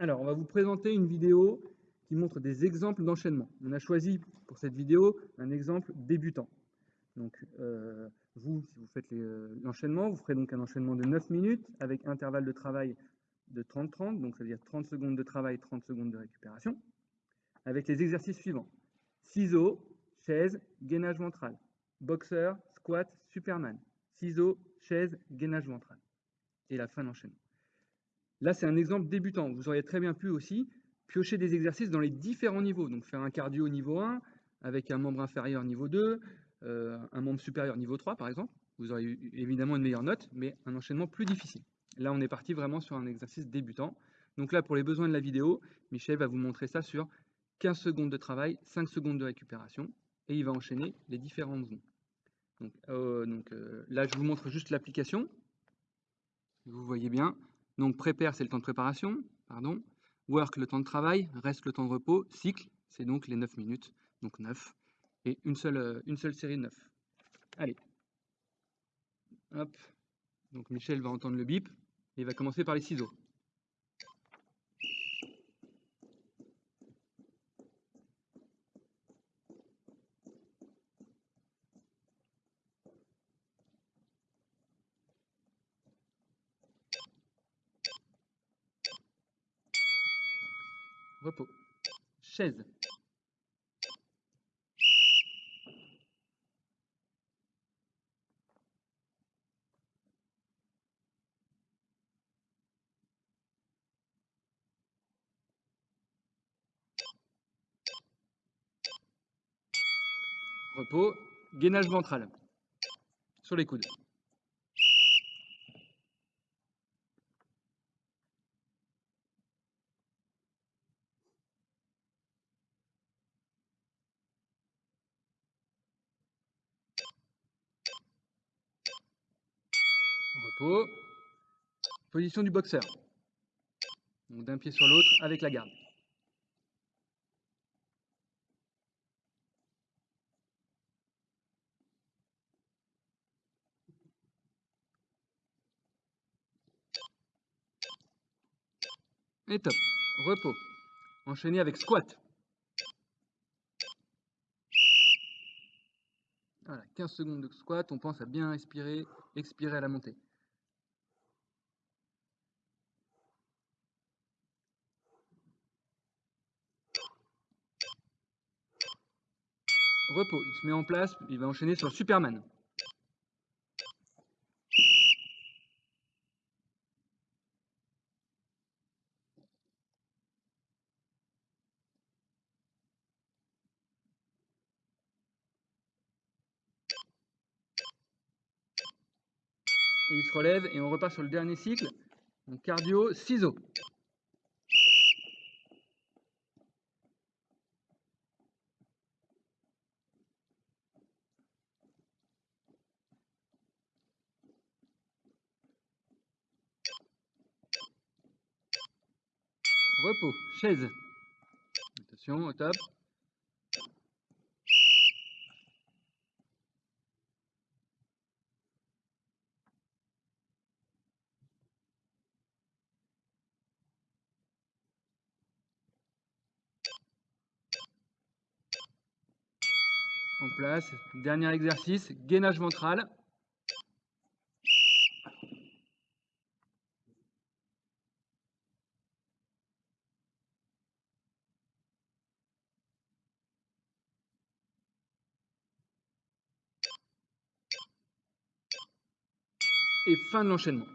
Alors, on va vous présenter une vidéo qui montre des exemples d'enchaînement. On a choisi pour cette vidéo un exemple débutant. Donc, euh, vous, si vous faites euh, l'enchaînement, vous ferez donc un enchaînement de 9 minutes avec intervalle de travail de 30-30, donc ça veut dire 30 secondes de travail, 30 secondes de récupération, avec les exercices suivants. Ciseaux, chaise, gainage ventral, boxeur, squat, superman, ciseaux, chaise, gainage ventral. Et la fin d'enchaînement. Là, c'est un exemple débutant. Vous auriez très bien pu aussi piocher des exercices dans les différents niveaux. Donc faire un cardio niveau 1 avec un membre inférieur niveau 2, euh, un membre supérieur niveau 3 par exemple. Vous aurez évidemment une meilleure note, mais un enchaînement plus difficile. Là, on est parti vraiment sur un exercice débutant. Donc là, pour les besoins de la vidéo, Michel va vous montrer ça sur 15 secondes de travail, 5 secondes de récupération, et il va enchaîner les différents mouvements. Donc, euh, euh, là, je vous montre juste l'application. Vous voyez bien. Donc prépare, c'est le temps de préparation, pardon. Work, le temps de travail. Reste, le temps de repos. Cycle, c'est donc les 9 minutes, donc 9. Et une seule, euh, une seule série de 9. Allez. Hop. Donc Michel va entendre le bip. Et il va commencer par les ciseaux. Repos. Chaise. Repos, gainage ventral sur les coudes. Position du boxeur. d'un pied sur l'autre avec la garde. Et top. Repos. Enchaîné avec squat. Voilà, 15 secondes de squat. On pense à bien respirer, expirer à la montée. Repos. Il se met en place, il va enchaîner sur Superman. Et il se relève et on repart sur le dernier cycle. Donc cardio, ciseaux. Repos, chaise. Attention, au top. En place, dernier exercice, gainage ventral. Et fin de l'enchaînement.